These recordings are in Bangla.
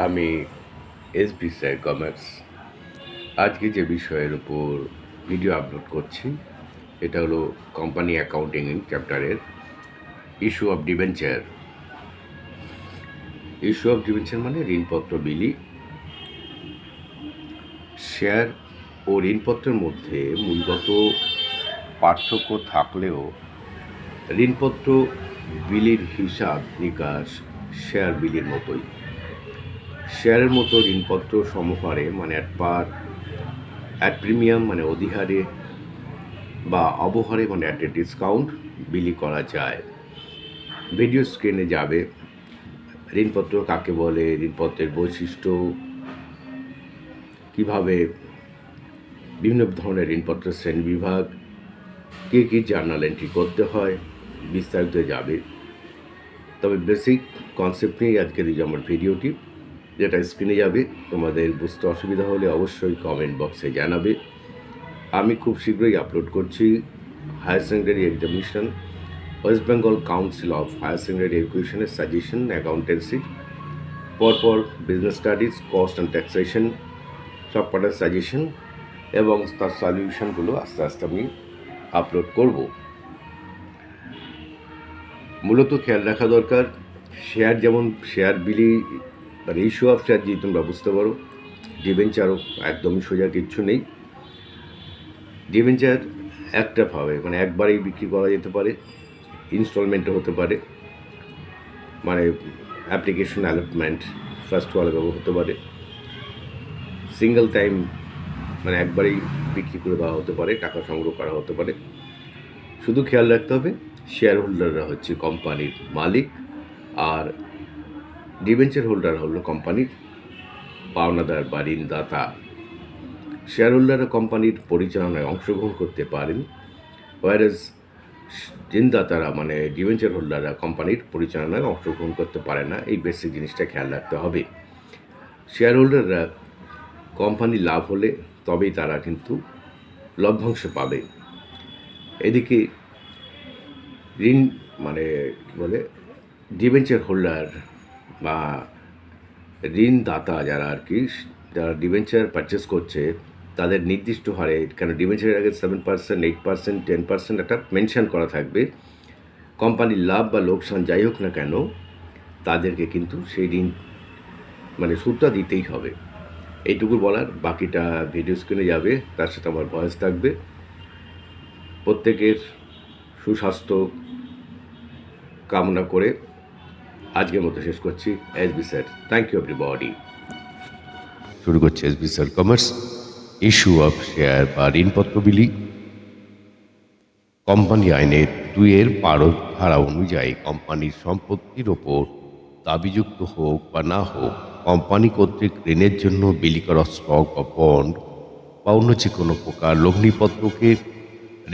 আমি এস বি স্যার কমার্স আজকে যে বিষয়ের উপর ভিডিও আপলোড করছি, এটা হলো কোম্পানি অ্যাকাউন্টিং চ্যাপ্টারের issue of debenture issue of debenture মানে ঋণপত্র বিলি। শেয়ার ও ঋণপত্রের মধ্যে মূলগত পার্থক্য থাকলেও ঋণপত্র বিলির হিসাব নিকাশ শেয়ার বিলির মতোই। শেয়ারের মতো ঋণপত্র সমহারে মানে অ্যাট পার অ্যাট প্রিমিয়াম মানে অধিহারে বা অবহারে মানে অ্যাট এ ডিসকাউন্ট বিলি করা যায়। ভিডিও স্ক্রিনে যাবে। ঋণপত্র কাকে বলে, ঋণপত্রের বৈশিষ্ট্য, কীভাবে বিভিন্ন ধরনের ঋণপত্রের শ্রেণি বিভাগ, কী কী জার্নাল এন্ট্রি করতে হয়, বিস্তারিত যাবে। তবে বেসিক কনসেপ্ট নিয়েই আজকের এই আমার ভিডিওটি যেটা স্ক্রিনে যাবে, তোমাদের বুঝতে অসুবিধা হলে অবশ্যই কমেন্ট বক্সে জানাবে। আমি খুব শীঘ্রই আপলোড করছি higher secondary examination West Bengal council of higher secondary এডুকেশনের সাজেশন অ্যাকাউন্টেন্সি পরপর business studies cost and taxation সব কটার সাজেশন এবং তার সলিউশনগুলো আস্তে আস্তে আমি আপলোড করব। মূলত খেয়াল রাখা দরকার শেয়ার যেমন শেয়ার বিলি মানে ইস্যু অফ শেয়ার যদি তোমরা বুঝতে পারো। ডিভেঞ্চারও একদমই সোজা কিচ্ছু নেই। ডিভেঞ্চার একটা ভাবে মানে একবারেই বিক্রি করা যেতে পারে ইনস্টলমেন্টও হতে পারে মানে অ্যাপ্লিকেশন অ্যালটমেন্ট ফার্স্ট ওয়ালভাবে হতে পারে। সিঙ্গেল টাইম মানে একবারেই বিক্রি করে দেওয়া হতে পারে, টাকা সংগ্রহ করা হতে পারে। শুধু খেয়াল রাখতে হবে শেয়ার হোল্ডাররা হচ্ছে কোম্পানির মালিক, আর ডিবেঞ্চার হোল্ডার হলো কোম্পানির পাওনাদার বা ঋণদাতা শেয়ার হোল্ডাররা কোম্পানির পরিচালনায় অংশগ্রহণ করতে পারেন ওয়ারেজ ঋণদাতারা মানে ডিবেঞ্চার হোল্ডাররা কোম্পানির পরিচালনায় অংশগ্রহণ করতে পারে না। এই বেসিক জিনিসটা খেয়াল রাখতে হবে। শেয়ার হোল্ডাররা কোম্পানি লাভ হলে তবেই তারা কিন্তু লভ্যাংশ পাবে। এদিকে ঋণ মানে কী বলে ডিবেঞ্চার হোল্ডার বা ঋণদাতা যারা আর কি, যারা ডিবেঞ্চার পারচেস করছে, তাদের নির্দিষ্ট হারে, কেন ডিবেঞ্চারের আগে seven percent eight percent ten percent একটা মেনশন করা থাকবে। কোম্পানির লাভ বা লোকসান যাই হোক না কেন, তাদেরকে কিন্তু সেই ঋণ মানে সুদটা দিতেই হবে। এইটুকু বলার, বাকিটা ভিডিও স্ক্রিনে যাবে, তার সাথে আমার ভয়েস থাকবে। প্রত্যেকের সুস্বাস্থ্য কামনা করে আজকের মতো শেষ করছি। S B sir thank you everybody শুরু করছে S B sir commerce issue of share বা ঋণপত্র বিলি। কোম্পানি আইনের দুইয়ের বারো ধারা অনুযায়ী কোম্পানির সম্পত্তির ওপর দাবিযুক্ত হোক বা না হোক, কোম্পানি কর্তৃক ঋণের জন্য বিলি করা স্টক বা বন্ড বা অন্য যে কোনো প্রকার লগ্নিপত্রকে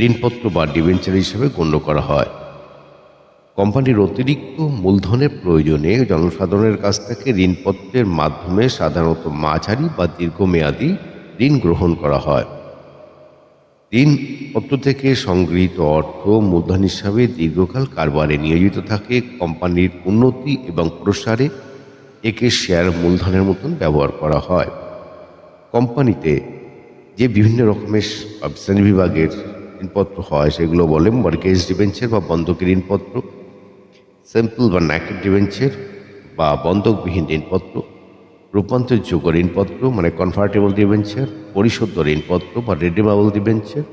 ঋণপত্র বা ডিবেঞ্চার হিসেবে গণ্য করা হয়। কোম্পানির অতিরিক্ত মূলধনের প্রয়োজনে জনসাধারণের কাছ থেকে ঋণপত্রের মাধ্যমে সাধারণত মাঝারি বা দীর্ঘমেয়াদী ঋণ গ্রহণ করা হয়। ঋণপত্র থেকে সংগৃহীত অর্থ মূলধন হিসাবে দীর্ঘকাল কারবারে নিয়োজিত থাকে, কোম্পানির উন্নতি এবং প্রসারে একে শেয়ার মূলধনের মতন ব্যবহার করা হয়। কোম্পানিতে যে বিভিন্ন রকমের শ্রেণি বিভাগের ঋণপত্র হয়, সেগুলো বলে মর্গেজ ডিবেঞ্চার বা বন্ধকি ঋণপত্র সিম্পল বা ন্যাকেট ডিবেঞ্চার বা বন্ধকবিহীন ঋণপত্র রূপান্তরযোগ্য ঋণপত্র মানে কনভার্টেবল ডিবেঞ্চার পরিশোধ ঋণপত্র বা রিডিমেবল ডিবেঞ্চার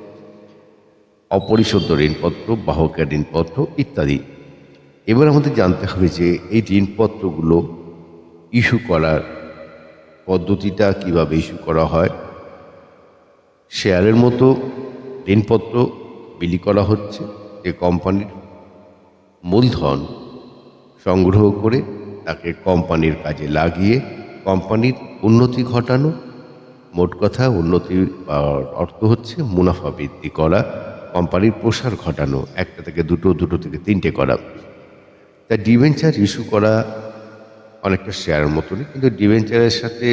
অপরিশোধ ঋণপত্র বাহকের ঋণপত্র ইত্যাদি এবার আমাদের জানতে হবে যে এই ঋণপত্রগুলো ইস্যু করার পদ্ধতিটা কীভাবে ইস্যু করা হয় শেয়ারের মতো ঋণপত্র বিলি করা হচ্ছে যে কোম্পানির মূলধন সংগ্রহ করে তাকে কোম্পানির কাজে লাগিয়ে কোম্পানির উন্নতি ঘটানো। মোট কথা উন্নতি অর্থ হচ্ছে মুনাফা বৃদ্ধি করা, কোম্পানির প্রসার ঘটানো, একটা থেকে দুটো দুটো থেকে তিনটে করা। তা ডিভেঞ্চার ইস্যু করা অনেকটা শেয়ারের মতনই, কিন্তু ডিভেঞ্চারের সাথে,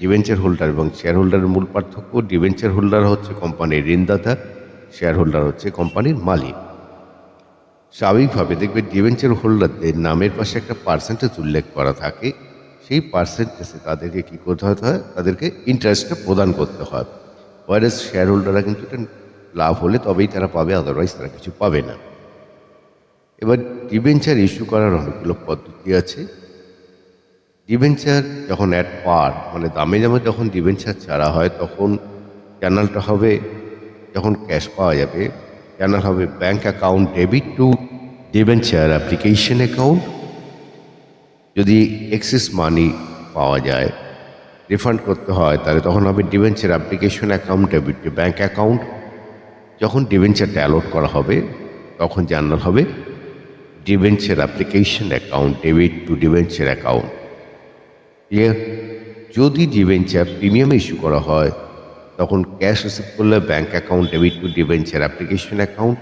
ডিভেঞ্চার হোল্ডার এবং শেয়ার হোল্ডারের মূল পার্থক্য, ডিভেঞ্চার হোল্ডার হচ্ছে কোম্পানির ঋণদাতা শেয়ার হোল্ডার হচ্ছে কোম্পানির মালিক। স্বাভাবিকভাবে দেখবে ডিভেঞ্চার হোল্ডারদের নামের পাশে একটা পার্সেন্টেজ উল্লেখ করা থাকে। সেই পার্সেন্টেজে তাদেরকে কী করতে হয় তাদেরকে ইন্টারেস্টটা প্রদান করতে হয়। ওয়ারেস শেয়ার হোল্ডাররা কিন্তু এটা লাভ হলে তবেই তারা পাবে আদারওয়াইজ তারা কিছু পাবে না। এবার ডিভেঞ্চার ইস্যু করার অনেকগুলো পদ্ধতি আছে। ডিভেঞ্চার যখন অ্যাট পার মানে দামে দামে যখন ডিভেঞ্চার ছাড়া হয়, তখন চ্যানেলটা হবে, যখন ক্যাশ পাওয়া যাবে চ্যানেল হবে bank account debit to debenture application account যদি এক্সেস মানি পাওয়া যায় রিফান্ড করতে হয়, তাহলে তখন হবে debenture application account debit to bank account যখন ডিবেঞ্চারটা অ্যালোট করা হবে, তখন জানাল হবে debenture application account debit to debenture account clear যদি ডিবেঞ্চার প্রিমিয়াম ইস্যু করা হয় তখন ক্যাশ রিসিভ করলে bank account, debit to debenture application account.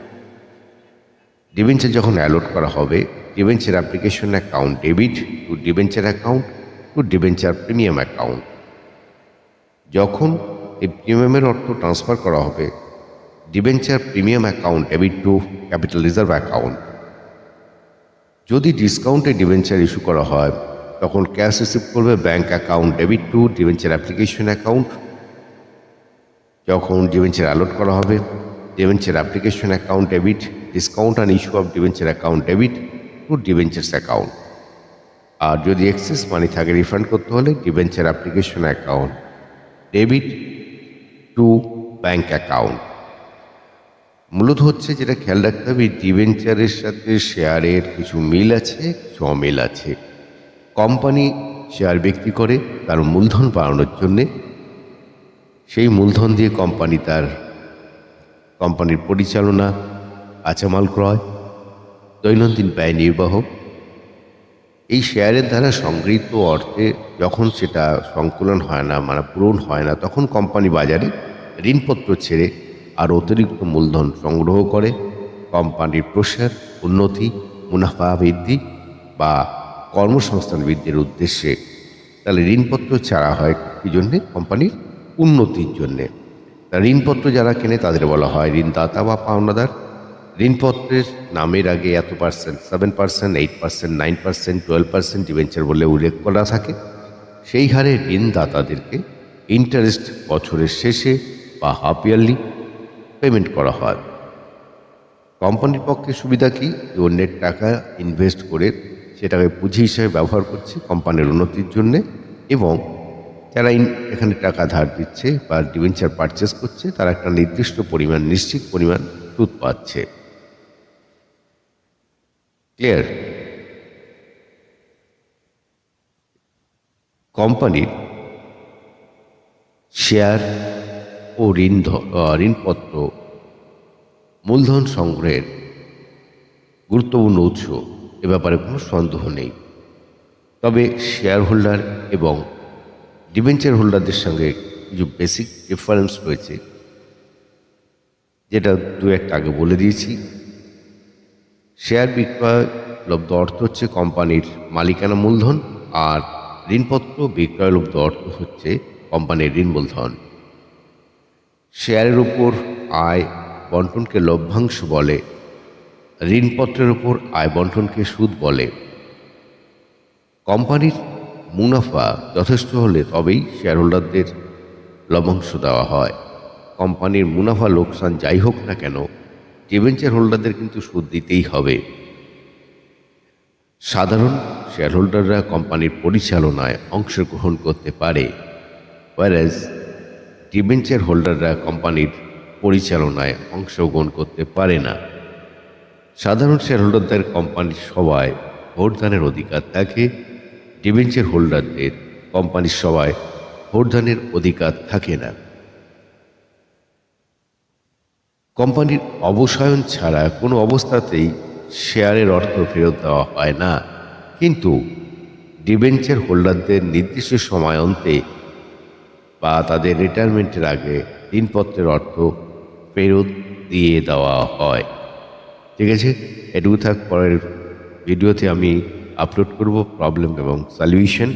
Debenture যখন অ্যালোট করা হবে, debenture application account, debit to debenture account, to debenture premium account. যখন এই প্রিমিয়ামের অর্থ ট্রান্সফার করা হবে, debenture premium account, debit to capital reserve account. যদি ডিসকাউন্টে ডিবেঞ্চার ইস্যু করা হয়, তখন ক্যাশ রিসিভ করবে bank account, debit to debenture application account যখন ডিভেঞ্চার অ্যালোট করা হবে debenture application account debit discount and issue of debenture account debit to debentures account আর যদি এক্সেস মানি থাকে রিফান্ড করতে হলে debenture application account debit to bank account মূলত হচ্ছে যেটা খেয়াল রাখতে হবে ডিভেঞ্চারের সাথে শেয়ারের কিছু মিল আছে, কিছু অমিল আছে। কোম্পানি শেয়ার বিক্রি করে, তার মূলধন বাড়ানোর জন্যে সেই মূলধন দিয়ে কোম্পানি তার, কোম্পানির পরিচালনা কাঁচামাল ক্রয়, দৈনন্দিন ব্যয় নির্বাহ। এই শেয়ারের দ্বারা সংগৃহীত অর্থে যখন সেটা সংকুলন হয় না মানে পূরণ হয় না, তখন কোম্পানি বাজারে ঋণপত্র ছেড়ে আর অতিরিক্ত মূলধন সংগ্রহ করে। কোম্পানির প্রসার, উন্নতি, মুনাফা বৃদ্ধি বা কর্মসংস্থান বৃদ্ধির উদ্দেশ্যে তাহলে ঋণপত্র ছাড়া হয়, কী জন্যে? কোম্পানির উন্নতির জন্যে। ঋণপত্র যারা কেনে তাদের বলা হয় ঋণদাতা বা পাওনাদার। ঋণপত্রের নামের আগে এত percent, seven percent, eight percent, nine percent, twelve percent debenture বলে উল্লেখ করা থাকে। সেই হারে ঋণদাতাদেরকে ইন্টারেস্ট বছরের শেষে বা হাফ ইয়ারলি পেমেন্ট করা হয়। কোম্পানির পক্ষে সুবিধা কি? অন্যের টাকা ইনভেস্ট করে সেটাকে পুঁজি হিসেবে ব্যবহার করছে কোম্পানির উন্নতির জন্যে এবং যারা এখানে টাকা ধার দিচ্ছে বা ডিভেঞ্চার পারচেস করছে, তারা একটা নির্দিষ্ট পরিমাণ, নিশ্চিত পরিমাণ সুদ পাচ্ছে। ক্লিয়ার কোম্পানির শেয়ার ও ঋণ ঋণপত্র মূলধন সংগ্রহের গুরুত্বপূর্ণ উৎস। এ ব্যাপারে কোনো সন্দেহ নেই। তবে শেয়ার হোল্ডার এবং ডিবেঞ্চার হোল্ডারদের সঙ্গে কিছু বেসিক ডিফারেন্স রয়েছে, যেটা দু একটা আগে বলে দিয়েছি। শেয়ার বিক্রয় লব্ধ অর্থ হচ্ছে কোম্পানির মালিকানা মূলধন, আর ঋণপত্র বিক্রয়লব্ধ অর্থ হচ্ছে কোম্পানির ঋণ মূলধন শেয়ারের উপর আয় বন্টনকে লভ্যাংশ বলে, ঋণপত্রের উপর আয় বন্টনকে সুদ বলে। কোম্পানির মুনাফা যথেষ্ট হলে তবেই শেয়ার হোল্ডারদের লভ্যাংশ দেওয়া হয়। কোম্পানির মুনাফা লোকসান যাই হোক না কেন ডিবেঞ্চার হোল্ডারদের কিন্তু সুদ দিতেই হবে। সাধারণ শেয়ার হোল্ডাররা কোম্পানির পরিচালনায় অংশগ্রহণ করতে পারে ওয়ারাজ ডিবেঞ্চার হোল্ডাররা কোম্পানির পরিচালনায় অংশগ্রহণ করতে পারে না। সাধারণ শেয়ার হোল্ডারদের কোম্পানির সবাই ভোটদানের অধিকার থাকে ডিবেঞ্চার হোল্ডারদের কোম্পানির সবাই ভোটদানের অধিকার থাকে না। কোম্পানির অবসায়ন ছাড়া কোনো অবস্থাতেই শেয়ারের অর্থ ফেরত দেওয়া হয় না। কিন্তু ডিবেঞ্চার হোল্ডারদের নির্দিষ্ট সময় অন্তে বা তাদের রিটায়ারমেন্টের আগে ঋণপত্রের অর্থ ফেরত দিয়ে দেওয়া হয়। ঠিক আছে? এটুকু থাক, পরের ভিডিওতে আমি আপলোড করব প্রবলেম এবং সলিউশন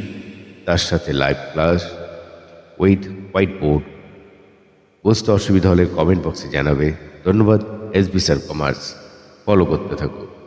তার সাথে live class with white board বুঝতে অসুবিধা হলে কমেন্ট বক্সে জানাবে। ধন্যবাদ S B sir commerce follow করতে থাকুন